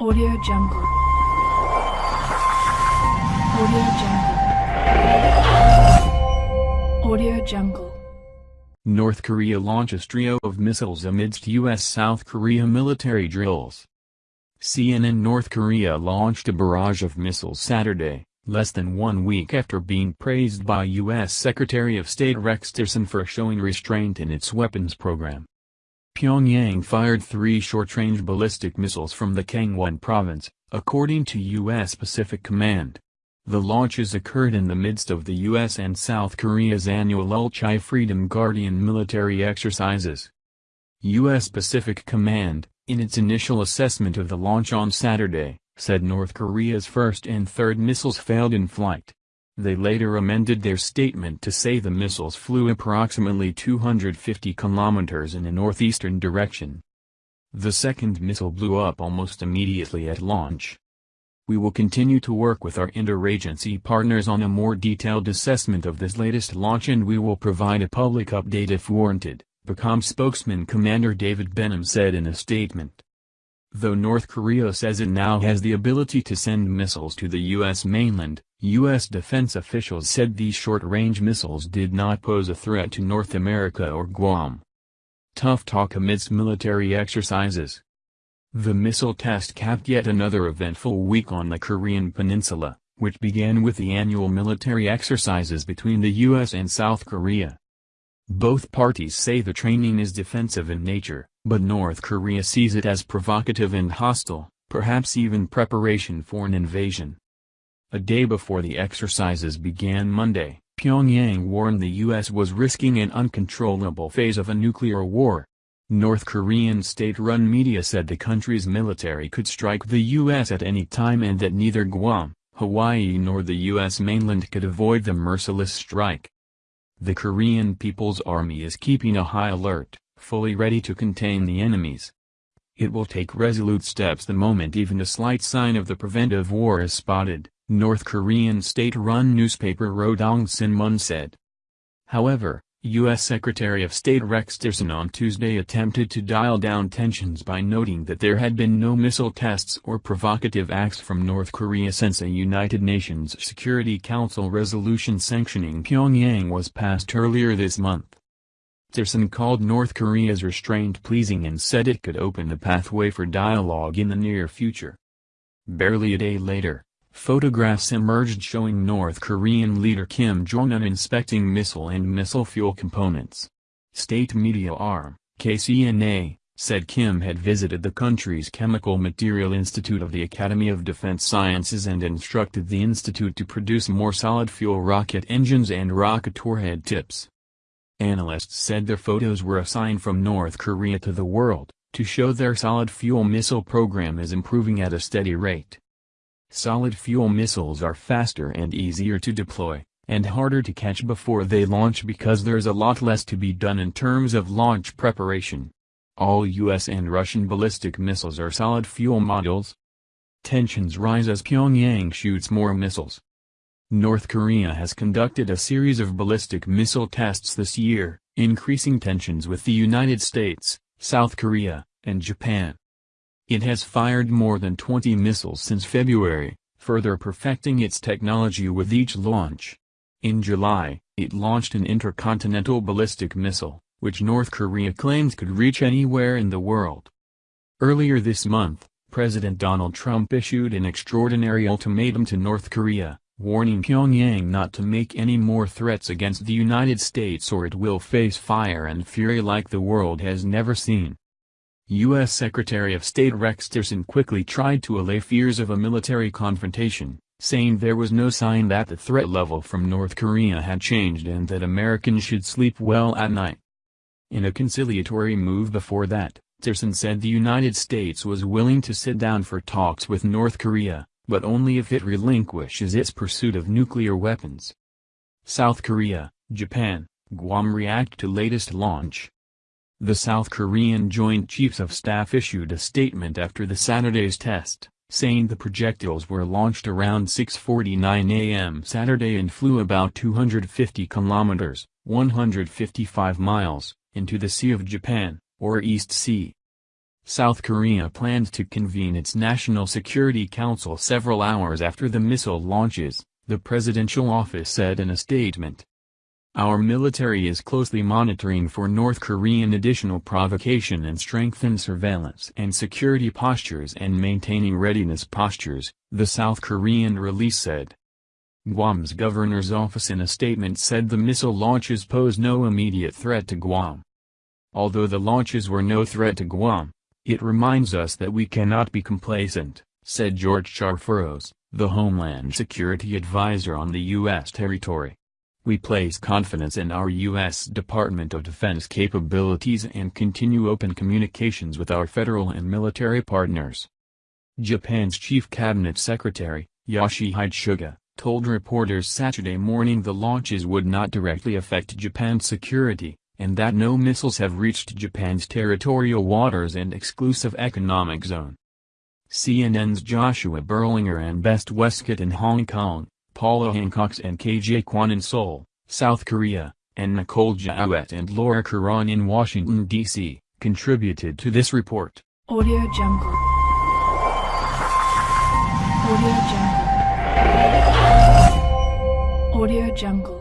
Audio Jungle. Audio Jungle. Audio Jungle. North Korea launches trio of missiles amidst U.S.-South Korea military drills. CNN North Korea launched a barrage of missiles Saturday, less than one week after being praised by U.S. Secretary of State Rex Tillerson for showing restraint in its weapons program. Pyongyang fired three short-range ballistic missiles from the Kangwon province, according to U.S. Pacific Command. The launches occurred in the midst of the U.S. and South Korea's annual Ulchi Freedom Guardian military exercises. U.S. Pacific Command, in its initial assessment of the launch on Saturday, said North Korea's first and third missiles failed in flight. They later amended their statement to say the missiles flew approximately 250 kilometers in a northeastern direction. The second missile blew up almost immediately at launch. We will continue to work with our interagency partners on a more detailed assessment of this latest launch and we will provide a public update if warranted, PACOM spokesman Commander David Benham said in a statement. Though North Korea says it now has the ability to send missiles to the U.S. mainland, U.S. defense officials said these short-range missiles did not pose a threat to North America or Guam. Tough talk amidst military exercises. The missile test capped yet another eventful week on the Korean peninsula, which began with the annual military exercises between the U.S. and South Korea. Both parties say the training is defensive in nature, but North Korea sees it as provocative and hostile, perhaps even preparation for an invasion. A day before the exercises began Monday, Pyongyang warned the U.S. was risking an uncontrollable phase of a nuclear war, North Korean state-run media said the country's military could strike the U.S. at any time and that neither Guam, Hawaii nor the U.S. mainland could avoid the merciless strike. The Korean People's Army is keeping a high alert, fully ready to contain the enemies. It will take resolute steps the moment even a slight sign of the preventive war is spotted, North Korean state-run newspaper Rodong Sinmun said. However, U.S. Secretary of State Rex Tillerson on Tuesday attempted to dial down tensions by noting that there had been no missile tests or provocative acts from North Korea since a United Nations Security Council resolution sanctioning Pyongyang was passed earlier this month. Tillerson called North Korea's restraint pleasing and said it could open a pathway for dialogue in the near future. Barely a day later, Photographs emerged showing North Korean leader Kim Jong-un inspecting missile and missile fuel components. State media arm, KCNA, said Kim had visited the country's Chemical Material Institute of the Academy of Defense Sciences and instructed the institute to produce more solid-fuel rocket engines and rocket warhead tips. Analysts said the photos were a sign from North Korea to the world, to show their solid-fuel missile program is improving at a steady rate. Solid fuel missiles are faster and easier to deploy, and harder to catch before they launch because there's a lot less to be done in terms of launch preparation. All US and Russian ballistic missiles are solid fuel models. Tensions rise as Pyongyang shoots more missiles. North Korea has conducted a series of ballistic missile tests this year, increasing tensions with the United States, South Korea, and Japan. It has fired more than 20 missiles since February, further perfecting its technology with each launch. In July, it launched an intercontinental ballistic missile, which North Korea claims could reach anywhere in the world. Earlier this month, President Donald Trump issued an extraordinary ultimatum to North Korea, warning Pyongyang not to make any more threats against the United States or it will face fire and fury like the world has never seen. U.S. Secretary of State Rex Tillerson quickly tried to allay fears of a military confrontation, saying there was no sign that the threat level from North Korea had changed and that Americans should sleep well at night. In a conciliatory move before that, Tillerson said the United States was willing to sit down for talks with North Korea, but only if it relinquishes its pursuit of nuclear weapons. South Korea, Japan, Guam react to latest launch, the South Korean Joint Chiefs of Staff issued a statement after the Saturday's test, saying the projectiles were launched around 6.49 am Saturday and flew about 250 kilometers, 155 miles, into the Sea of Japan, or East Sea. South Korea planned to convene its National Security Council several hours after the missile launches, the presidential office said in a statement. Our military is closely monitoring for North Korean additional provocation and strengthened surveillance and security postures and maintaining readiness postures, the South Korean release said. Guam's governor's office in a statement said the missile launches pose no immediate threat to Guam. Although the launches were no threat to Guam, it reminds us that we cannot be complacent, said George Charfauros, the Homeland Security Advisor on the U.S. territory. We place confidence in our U.S. Department of Defense capabilities and continue open communications with our federal and military partners. Japan's chief cabinet secretary, Yoshihide Suga, told reporters Saturday morning the launches would not directly affect Japan's security, and that no missiles have reached Japan's territorial waters and exclusive economic zone. CNN's Joshua Berlinger and Ben Westcott in Hong Kong, Paula Hancocks and KJ Kwon in Seoul, South Korea, and Nicole Gaouette and Laura Koran in Washington, D.C., contributed to this report. Audio Jungle. Audio Jungle. Audio Jungle.